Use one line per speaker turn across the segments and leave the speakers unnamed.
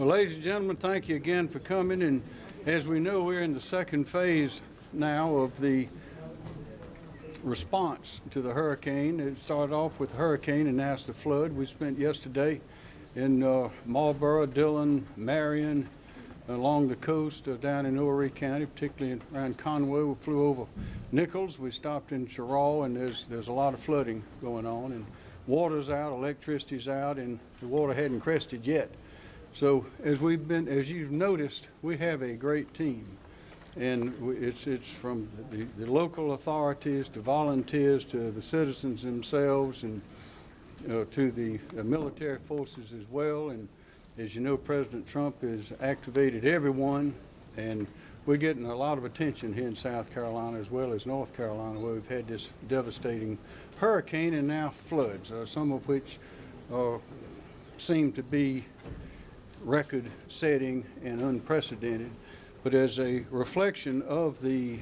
Well, ladies and gentlemen, thank you again for coming. And as we know, we're in the second phase now of the response to the hurricane. It started off with hurricane and now it's the flood. We spent yesterday in uh, Marlboro, Dillon, Marion, along the coast uh, down in Horry County, particularly around Conway. We flew over Nichols. We stopped in Cheraw, and there's there's a lot of flooding going on. And water's out, electricity's out, and the water hadn't crested yet. So as we've been, as you've noticed, we have a great team. And it's, it's from the, the local authorities to volunteers to the citizens themselves and uh, to the uh, military forces as well. And as you know, President Trump has activated everyone, and we're getting a lot of attention here in South Carolina as well as North Carolina, where we've had this devastating hurricane and now floods, uh, some of which uh, seem to be record-setting and unprecedented. But as a reflection of the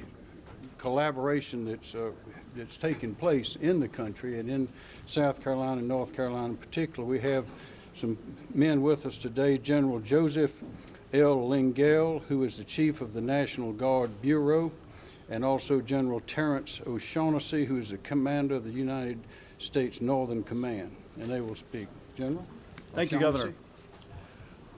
collaboration that's uh, that's taking place in the country and in South Carolina and North Carolina in particular. We have some men with us today, General Joseph L. Lengyel, who is the Chief of the National Guard Bureau, and also General Terrence O'Shaughnessy, who is the Commander of the United States Northern Command. And they will speak. General?
Thank you, Governor.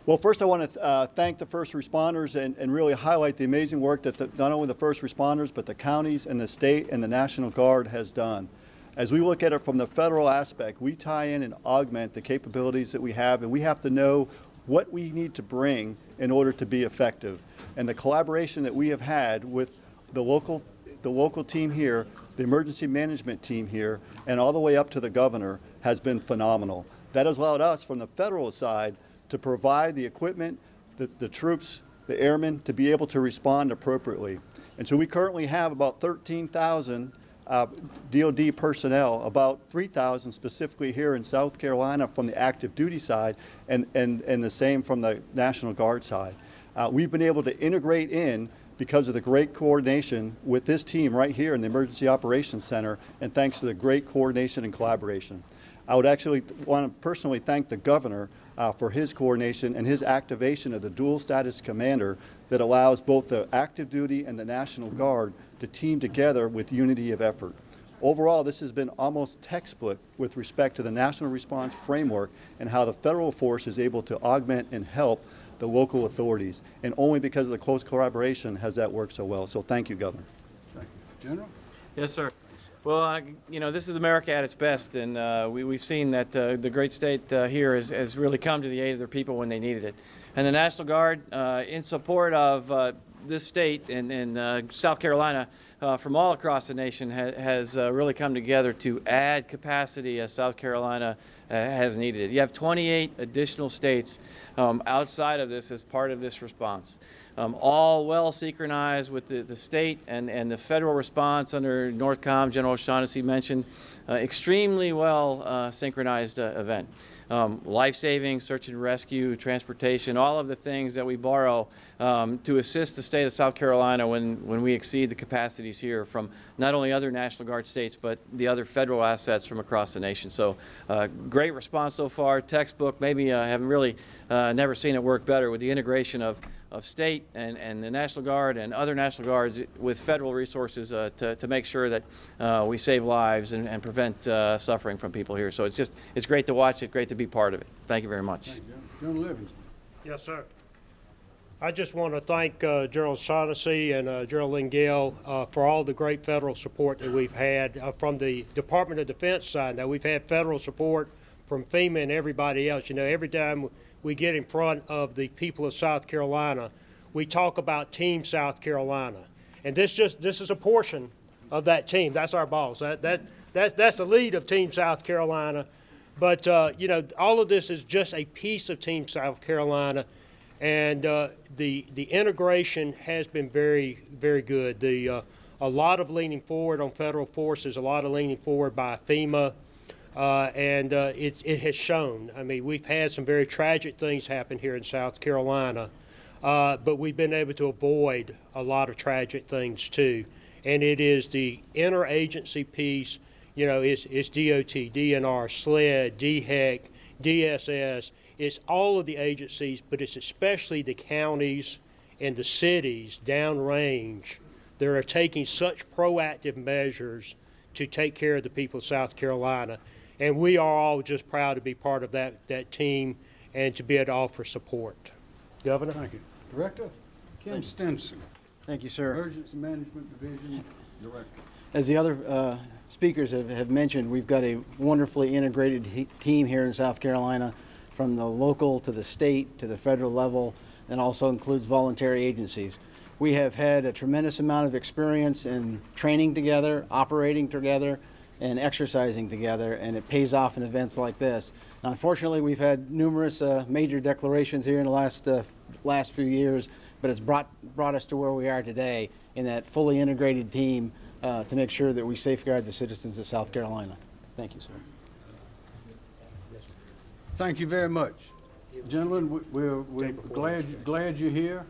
Well, first I want to uh, thank the first responders and, and really highlight the amazing work that the, not only the first responders, but the counties and the state and the National Guard has done. As we look at it from the federal aspect, we tie in and augment the capabilities that we have, and we have to know what we need to bring in order to be effective. And the collaboration that we have had with the local, the local team here, the emergency management team here, and all the way up to the governor has been phenomenal. That has allowed us from the federal side to provide the equipment, the, the troops, the airmen to be able to respond appropriately. And so we currently have about 13,000 uh, DOD personnel, about 3,000 specifically here in South Carolina from the active duty side, and, and, and the same from the National Guard side. Uh, we've been able to integrate in because of the great coordination with this team right here in the Emergency Operations Center, and thanks to the great coordination and collaboration. I would actually want to personally thank the governor uh, for his coordination and his activation of the dual status commander that allows both the active duty and the National Guard to team together with unity of effort. Overall, this has been almost textbook with respect to the national response framework and how the federal force is able to augment and help the local authorities. And only because of the close collaboration has that worked so well. So thank you, Governor.
Thank you. General?
Yes, sir. Well, uh, you know, this is America at its best, and uh, we, we've seen that uh, the great state uh, here has, has really come to the aid of their people when they needed it. And the National Guard, uh, in support of uh, this state and, and South Carolina, from all across the nation, ha has really come together to add capacity as South Carolina has needed it. You have 28 additional states um, outside of this as part of this response um, all well synchronized with the, the state and, and the federal response under NORTHCOM, General O'Shaughnessy mentioned, uh, extremely well uh, synchronized uh, event. Um, life-saving, search and rescue, transportation, all of the things that we borrow um, to assist the state of South Carolina when, when we exceed the capacities here from not only other National Guard states, but the other federal assets from across the nation. So uh, great response so far, textbook, maybe I uh, haven't really uh, never seen it work better with the integration of of state and, and the National Guard and other National Guards with federal resources uh, to, to make sure that uh, we save lives and, and prevent uh, suffering from people here. So it's just, it's great to watch it, great to be part of it. Thank you very much.
You, General. General Livingston?
Yes, sir. I just want to thank uh, General Shaughnessy and uh, General Lengyel uh, for all the great federal support that we've had uh, from the Department of Defense side. Now, we've had federal support from FEMA and everybody else. You know, every time we get in front of the people of South Carolina, we talk about Team South Carolina. And this just this is a portion of that team. That's our boss. That that that's that's the lead of Team South Carolina. But uh, you know, all of this is just a piece of Team South Carolina, and uh, the the integration has been very very good. The uh, a lot of leaning forward on federal forces, a lot of leaning forward by FEMA. Uh, and uh, it, it has shown. I mean, we've had some very tragic things happen here in South Carolina, uh, but we've been able to avoid a lot of tragic things too. And it is the interagency piece, you know, it's, it's DOT, DNR, SLED, DHEC, DSS. it's all of the agencies, but it's especially the counties and the cities downrange that are taking such proactive measures to take care of the people of South Carolina. And we are all just proud to be part of that, that team and to be able to offer support. Governor?
Thank you. Director Kim Stenson,
Thank you, sir.
Emergency Management Division Director.
As the other uh, speakers have, have mentioned, we've got a wonderfully integrated he- team here in South Carolina, from the local to the state to the federal level, and also includes voluntary agencies. We have had a tremendous amount of experience in training together, operating together, and exercising together, and it pays off in events like this. Now, unfortunately, we've had numerous uh, major declarations here in the last uh, last few years, but it's brought brought us to where we are today in that fully integrated team uh, to make sure that we safeguard the citizens of South Carolina. Thank you, sir.
Thank you very much. Gentlemen, we- we're, we're glad, glad you're here.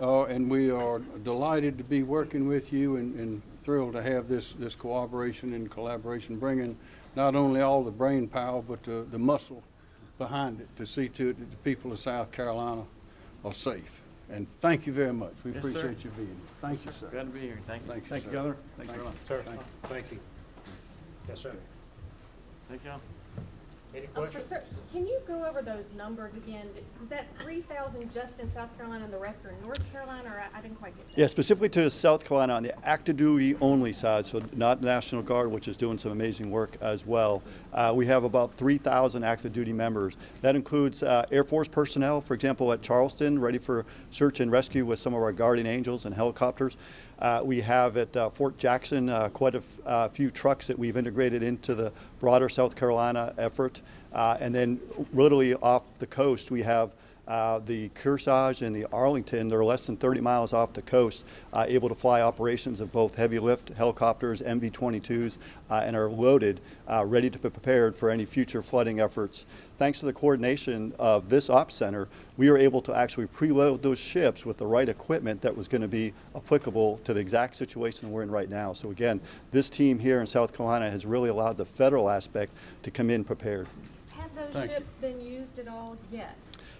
Uh, and we are delighted to be working with you and, and thrilled to have this, this cooperation and collaboration, bringing not only all the brain power, but the, the muscle behind it to see to it that the people of South Carolina are safe. And thank you very much. We
Yes, sir.
appreciate you being here. Thank you, sir.
Glad to be here. Thank you.
Thank you,
Thank you,
sir.
Governor. Thank you very much.
Sir,
Thank you.
thank you. Yes, sir.
Thank you.
Any
Um, for cer- Can you go over those numbers again? Is that three thousand just in South Carolina and the rest are in North Carolina, or I- I didn't quite get that?
Yeah, specifically to South Carolina on the active duty only side, so not the National Guard, which is doing some amazing work as well. Uh, we have about 3,000 active duty members. That includes uh, Air Force personnel, for example, at Charleston, ready for search and rescue with some of our Guardian Angels and helicopters. Uh, we have at uh, Fort Jackson uh, quite a uh, few trucks that we've integrated into the broader South Carolina effort. Uh, and then literally off the coast, we have uh, the Kearsarge and the Arlington, they're less than 30 miles off the coast, able to fly operations of both heavy lift helicopters, MV-22s, uh, and are loaded, ready to be prepared for any future flooding efforts. Thanks to the coordination of this ops center, we were able to actually preload those ships with the right equipment that was going to be applicable to the exact situation we're in right now. So again, this team here in South Carolina has really allowed the federal aspect to come in prepared.
Have those
Thank you.
ships been used at all yet?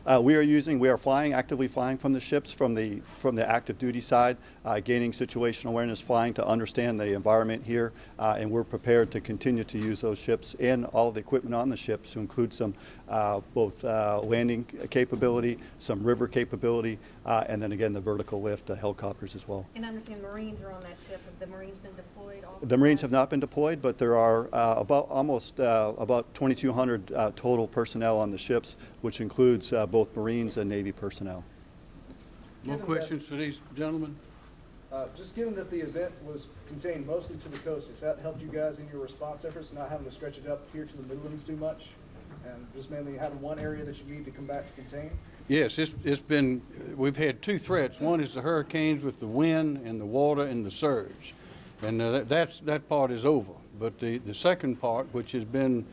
Uh, we are using, we are flying, actively flying from the ships from the, from the active duty side, uh, gaining situational awareness, flying to understand the environment here, uh, and we're prepared to continue to use those ships and all the equipment on the ships to include some uh, both uh, landing capability, some river capability, uh, and then again the vertical lift, the helicopters as well.
And I understand Marines are on that ship. Have the Marines been deployed off?
The Marines have not been deployed, but there are uh, about almost uh, about 2,200 uh, total personnel on the ships, which includes uh, both Marines and Navy personnel.
More
Given that-
questions for these gentlemen?
Uh, Just given that the event was contained mostly to the coast, has that helped you guys in your response efforts, not having to stretch it up here to the Midlands too much? And just mainly having one area that you need to come back to contain?
Yes, it's, it's been, we've had two threats. One is the hurricanes with the wind and the water and the surge. And uh, that- that's, that part is over. But the, the second part, which has been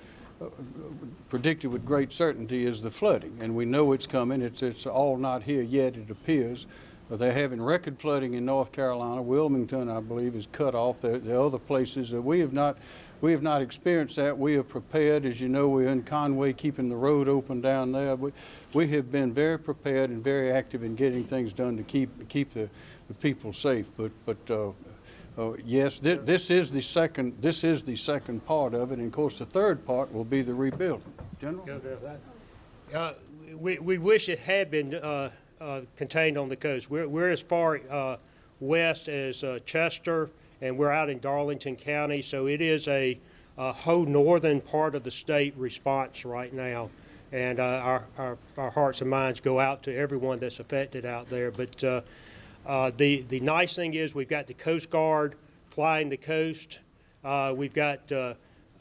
predicted with great certainty, is the flooding. And we know it's coming. It's, it's all not here yet, it appears. Uh, They're having record flooding in North Carolina. Wilmington, I believe, is cut off. Are other places that we have not, we have not experienced that. We are prepared. As you know, we're in Conway, keeping the road open down there. We, we have been very prepared and very active in getting things done to keep, keep the, the people safe. But, but, uh, uh, yes, thi- this is the second, this is the second part of it. And of course, the third part will be the rebuilding. General?
Uh, We, we wish it had been uh, uh, contained on the coast. We're, we're as far uh, west as uh, Chester, and we're out in Darlington County, so it is a a whole northern part of the state response right now. And uh, our, our, our hearts and minds go out to everyone that's affected out there. But uh, the, the nice thing is we've got the Coast Guard flying the coast. Uh, We've got uh,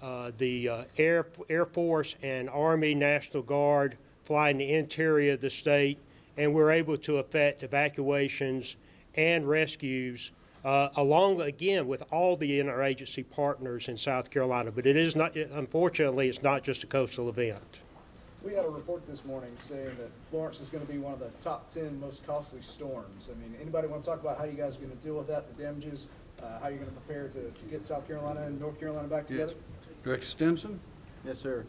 uh, the uh, Air, Air Force and Army National Guard flying the interior of the state, and we're able to effect evacuations and rescues, uh, along, again, with all the interagency partners in South Carolina. But it is not, unfortunately, it's not just a coastal event.
We had a report this morning saying that Florence is gonna be one of the top ten most costly storms. I mean, anybody wanna talk about how you guys are gonna deal with that, the damages, uh, how you're gonna prepare to, to get South Carolina and North Carolina back together?
Director Stenson?
Yes, sir.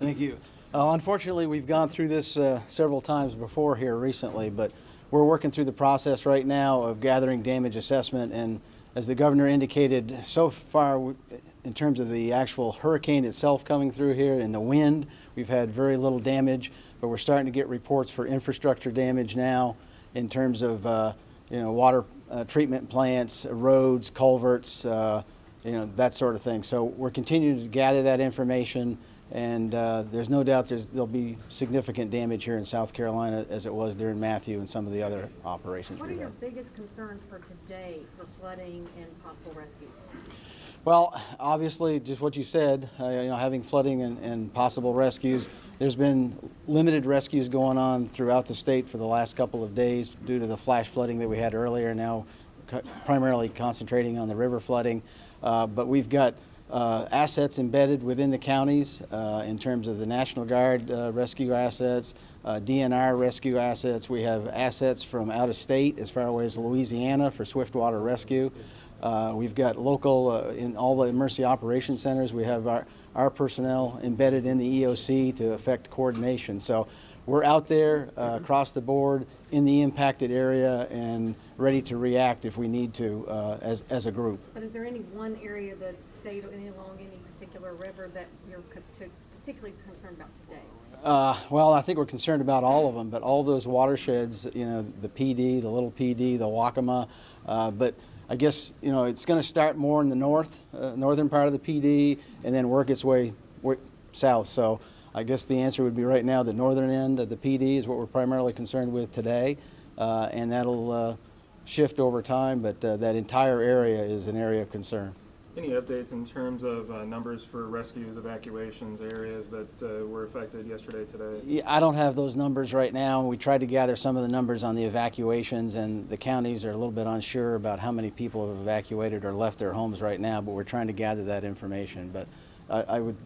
Thank you. Uh, Unfortunately, we've gone through this uh, several times before here recently, but we're working through the process right now of gathering damage assessment. And as the governor indicated, so far, in terms of the actual hurricane itself coming through here and the wind, we've had very little damage, but we're starting to get reports for infrastructure damage now in terms of, uh, you know, water uh, treatment plants, roads, culverts, uh, you know, that sort of thing. So we're continuing to gather that information, and uh, there's no doubt there's, there'll be significant damage here in South Carolina as it was during Matthew and some of the other operations
What are your biggest concerns for today for flooding and possible rescues?
Well, obviously, just what you said, uh, you know, having flooding and, and possible rescues. There's been limited rescues going on throughout the state for the last couple of days due to the flash flooding that we had earlier. Now, co- primarily concentrating on the river flooding, uh, but we've got uh, assets embedded within the counties uh, in terms of the National Guard uh, rescue assets, uh, DNR rescue assets. We have assets from out of state as far away as Louisiana for swiftwater rescue. Uh, we've got local, uh, in all the emergency operation centers, we have our, our personnel embedded in the EOC to affect coordination. So we're out there uh, across the board in the impacted area and ready to react if we need to uh, as, as a group.
But is there any one area state or any along any particular river that you're particularly concerned about today?
Uh, well, I think we're concerned about all of them, but all those watersheds, you know, the Pee Dee, the Little Pee Dee, the Waccamaw, uh, but I guess, you know, it's going to start more in the north, uh, northern part of the Pee Dee, and then work its way, south. So I guess the answer would be right now the northern end of the Pee Dee is what we're primarily concerned with today, uh, and that'll uh, shift over time, but uh, that entire area is an area of concern.
Any updates in terms of uh, numbers for rescues, evacuations, areas that uh, were affected yesterday, today?
Yeah, I don't have those numbers right now. We tried to gather some of the numbers on the evacuations, and the counties are a little bit unsure about how many people have evacuated or left their homes right now, but we're trying to gather that information. But I, I would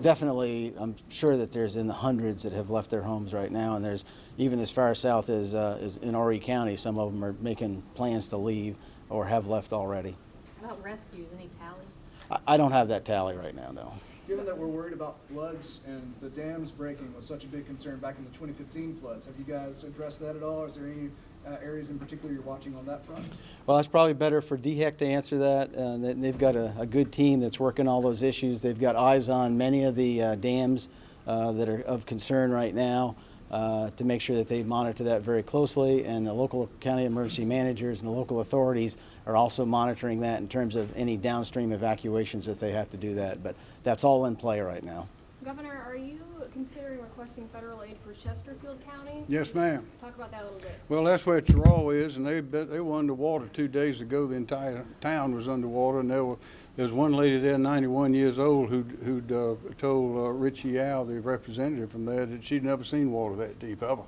definitely, I'm sure that there's in the hundreds that have left their homes right now, and there's even as far south as, uh, as in Horry County, some of them are making plans to leave or have left already.
How about rescues, any tally?
I, I don't have that tally right now, no.
Given that we're worried about floods and the dams breaking was such a big concern back in the 2015 floods, have you guys addressed that at all? Is there any uh, areas in particular you're watching on that front?
Well, that's probably better for DHEC to answer that. Uh, they- They've got a, a good team that's working all those issues. They've got eyes on many of the uh, dams uh, that are of concern right now uh, to make sure that they monitor that very closely. And the local county emergency managers and the local authorities are also monitoring that in terms of any downstream evacuations if they have to do that. But that's all in play right now.
Governor, are you considering requesting federal aid for Chesterfield County?
Yes, ma'am.
Talk about that a little bit.
Well, that's where Cheraw is, and they, they were underwater two days ago. The entire town was underwater, and there were, there was one lady there, ninety-one years old, who'd, who'd, uh, told, uh, Richie Yow, the representative from there, that she'd never seen water that deep ever.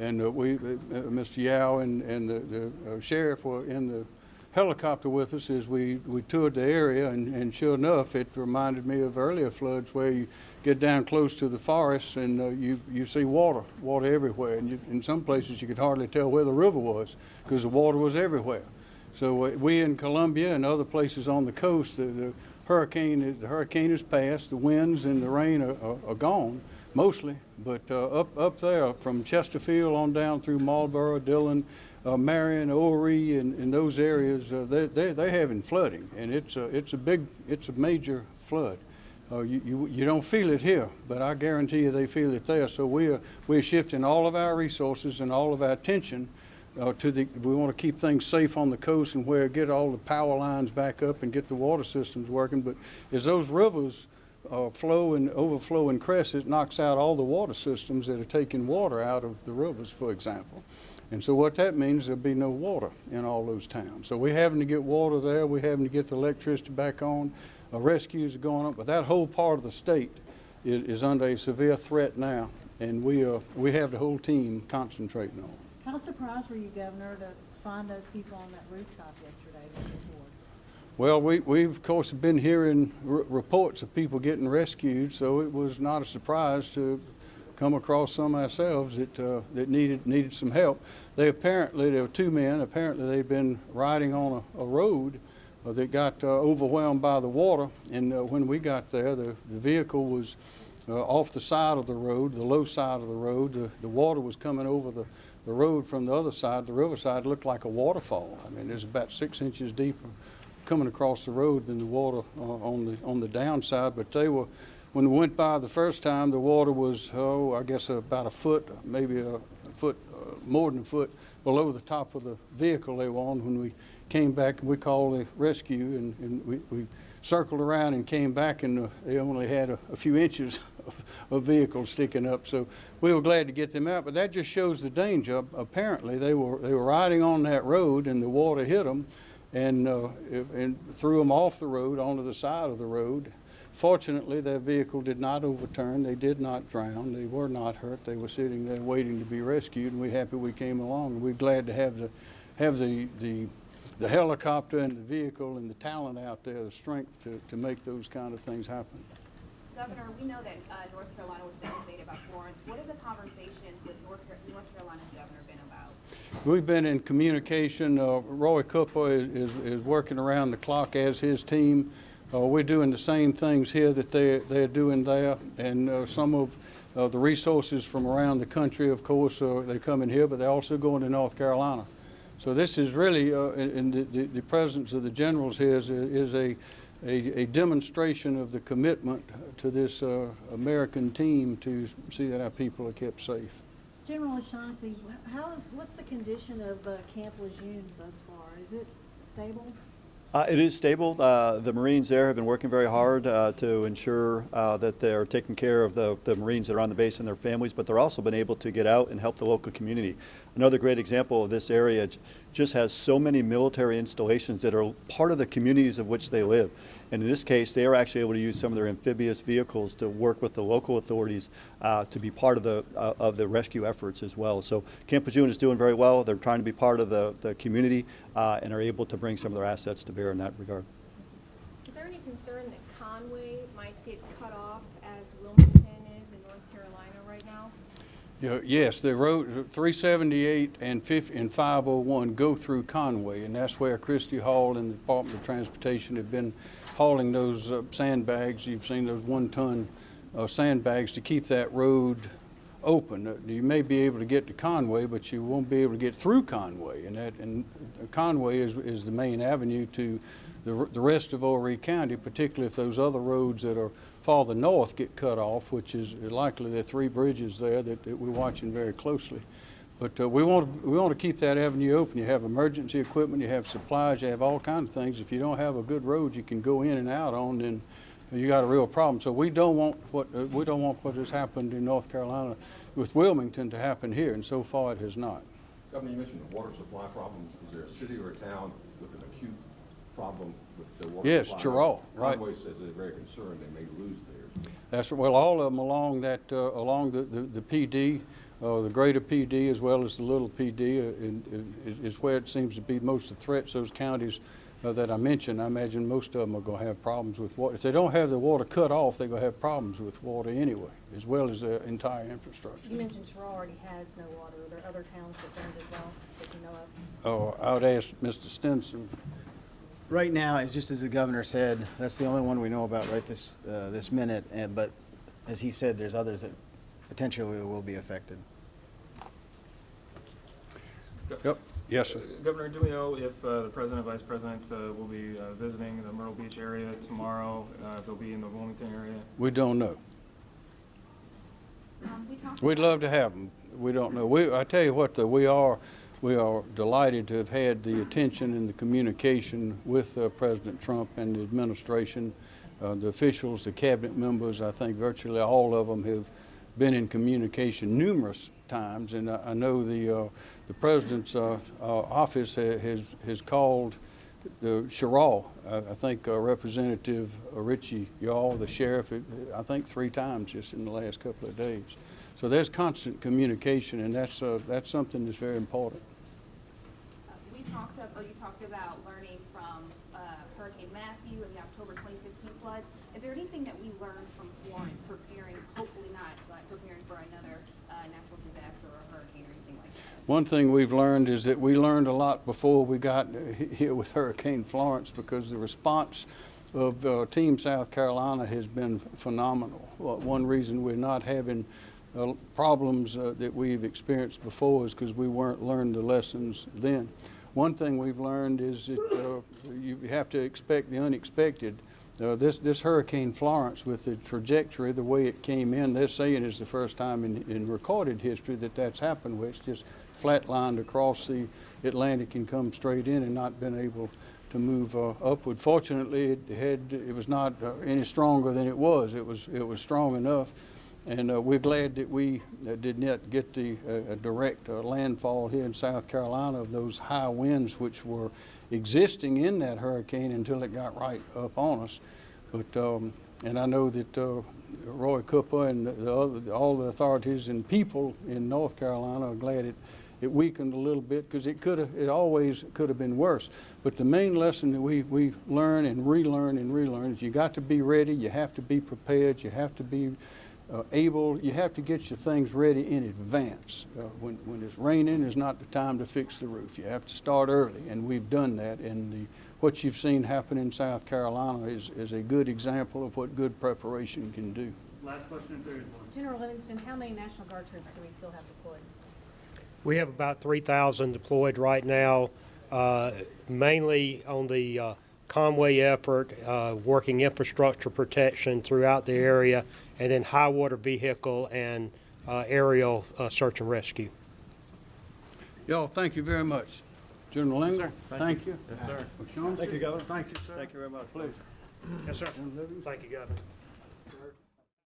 And, uh, we, uh, Mr. Yow and, and the, the uh, sheriff were in the helicopter with us as we, we toured the area, and, and sure enough, it reminded me of earlier floods where you get down close to the forests and uh, you, you see water, water everywhere. And you, in some places you could hardly tell where the river was because the water was everywhere. So uh, we in Columbia and other places on the coast, the, the hurricane, the hurricane has passed, the winds and the rain are, are, are gone mostly. But uh, up, up there from Chesterfield on down through Marlboro, Dillon, uh, Marion, Horry, and, and those areas, uh, they, they, they're having flooding. And it's a, it's a big, it's a major flood. Uh, you, you, you don't feel it here, but I guarantee you they feel it there. So we are, we're shifting all of our resources and all of our attention uh, to the, we want to keep things safe on the coast and where, get all the power lines back up and get the water systems working. But as those rivers uh, flow and overflow and crest, it knocks out all the water systems that are taking water out of the rivers, for example. And so what that means, there'll be no water in all those towns. So we're having to get water there, we're having to get the electricity back on, uh, rescues are going up, but that whole part of the state is, is under a severe threat now, and we, uh, we have the whole team concentrating on it.
How surprised were you, Governor, to find those people on that rooftop yesterday?
Well, we, we've, of course, been hearing reports of people getting rescued, so it was not a surprise to come across some ourselves that, uh, that needed, needed some help. They apparently, there were two men, apparently they'd been riding on a, a road uh, that got uh, overwhelmed by the water, and uh, when we got there, the, the vehicle was uh, off the side of the road, the low side of the road. The, the water was coming over the, the road from the other side. The riverside looked like a waterfall. I mean, it was about six inches deeper coming across the road than the water uh, on the on the downside. But they were, when we went by the first time, the water was oh, I guess about a foot, maybe a foot, uh, more than a foot below the top of the vehicle they were on. When we came back, we called the rescue, and, and we, we circled around and came back, and uh, they only had a, a few inches of, of vehicles sticking up. So we were glad to get them out. But that just shows the danger. Apparently, they were they were riding on that road, and the water hit them and, uh, and threw them off the road onto the side of the road. Fortunately, their vehicle did not overturn. They did not drown. They were not hurt. They were sitting there waiting to be rescued, and we're happy we came along. We're glad to have the, have the, the, the helicopter and the vehicle and the talent out there, the strength to, to make those kind of things happen.
Governor, we know that uh, North Carolina was devastated about Florence. What have the conversations with North North Carolina's governor been about?
We've been in communication. Uh, Roy Cooper is, is, is working around the clock as his team. Uh, we're doing the same things here that they, they're doing there. And uh, some of uh, the resources from around the country, of course, uh, they come in here, but they're also going to North Carolina. So this is really, uh, and the, the, presence of the generals here is, is a, a, a demonstration of the commitment to this uh, American team to see that our people are kept safe.
General O'Shaughnessy, what's the condition of Camp Lejeune thus far? Is it stable?
Uh, It is stable. Uh, The Marines there have been working very hard uh, to ensure uh, that they're taking care of the the Marines that are on the base and their families, but they're also been able to get out and help the local community. Another great example of this area just has so many military installations that are part of the communities of which they live. And in this case, they are actually able to use some of their amphibious vehicles to work with the local authorities uh, to be part of the, uh, of the rescue efforts as well. So Camp Lejeune is doing very well. They're trying to be part of the, the community uh, and are able to bring some of their assets to bear in that regard.
Is there any concern that Conway might get cut off as Wilmington is in North Carolina right now?
Yeah, Yes, the road, 378 and 50 and 501 go through Conway, and that's where Christy Hall and the Department of Transportation have been hauling those uh, sandbags. You've seen those one-ton uh, sandbags to keep that road open. Uh, You may be able to get to Conway, but you won't be able to get through Conway. And that, and Conway is, is the main avenue to the, the rest of Horry County, particularly if those other roads that are farther north get cut off, which is likely there are three bridges there that, that we're watching very closely. But uh, we want we want to keep that avenue open. You have emergency equipment, you have supplies, you have all kinds of things. If you don't have a good road you can go in and out on, then you got a real problem. So we don't want what, uh, we don't want what has happened in North Carolina with Wilmington to happen here, and so far it has not.
Governor, you mentioned the water supply problems. Is there a city or a town problem with the water
Yes,
supply?
Cheraw, right.
Conway says they're very concerned they may lose theirs.
That's, well, all of them along that, uh, along the, the the Pee Dee, uh, the greater Pee Dee as well as the little Pee Dee uh, in- in- is is where it seems to be most of the threats, those counties uh, that I mentioned. I imagine most of them are going to have problems with water. If they don't have the water cut off, they're going to have problems with water anyway, as well as their entire infrastructure.
You mentioned Cheraw already has no water. Are there other towns that don't as well that you know of?
Oh, I would ask Mr. Stenson.
Right now, it's just as the governor said, that's the only one we know about right this, uh, this minute, and, but as he said, there's others that potentially will be affected.
Yep, yes, sir.
Uh, Governor, do we know if uh, the president, vice president uh, will be uh, visiting the Myrtle Beach area tomorrow? uh, If they'll be in the Wilmington area?
We don't know.
Um, we
We'd love to have them. We don't know. We, I tell you what, though, we are, we are delighted to have had the attention and the communication with uh, President Trump and the administration. Uh, the officials, the cabinet members, I think virtually all of them have been in communication numerous times. And I, I know the, uh, the president's uh, uh, office ha- has, has called the Sherrill, I think uh, Representative Richie Yow, the sheriff, I think three times just in the last couple of days. So there's constant communication, and that's, uh, that's something that's very important.
Uh, talked, you talked about learning from uh, Hurricane Matthew and the October 2015 floods. Is there anything that we learned from Florence preparing, hopefully not, but preparing for another uh, natural disaster or hurricane or anything like that?
One thing we've learned is that we learned a lot before we got here with Hurricane Florence because the response of uh, Team South Carolina has been phenomenal. Well, One reason we're not having uh, problems uh, that we've experienced before is because we weren't learned the lessons then. One thing we've learned is that uh, you have to expect the unexpected. Uh, this, this Hurricane Florence, with the trajectory, the way it came in, they're saying it's the first time in, in recorded history that that's happened, where it's just flatlined across the Atlantic and come straight in and not been able to move uh, upward. Fortunately, it had it was not uh, any stronger than it was. It was it was strong enough, and uh, we're glad that we uh, did not get the uh, direct uh, landfall here in South Carolina of those high winds which were existing in that hurricane until it got right up on us. But um, and I know that uh, Roy Cooper and the other, all the authorities and people in North Carolina are glad it it weakened a little bit because it could have, it always could have been worse. But the main lesson that we, we learn and relearn and relearn is you got to be ready, you have to be prepared, you have to be uh, able, you have to get your things ready in advance. Uh, when, when it's raining is not the time to fix the roof. You have to start early, and we've done that. And the, what you've seen happen in South Carolina is, is a good example of what good preparation can do.
Last question, if there is one.
General Livingston, how many National Guard troops do we still have deployed?
We have about 3,000 deployed right now, uh, mainly on the uh, Conway effort, uh, working infrastructure protection throughout the area, and then high water vehicle and uh, aerial uh, search and rescue.
Y'all, thank you very much. General Lengyel,
sir. Thank
thank you.
Yes, sir.
Thank you, Governor.
Thank you, sir.
Thank you very much.
Please.
Yes, sir. Thank you, Governor.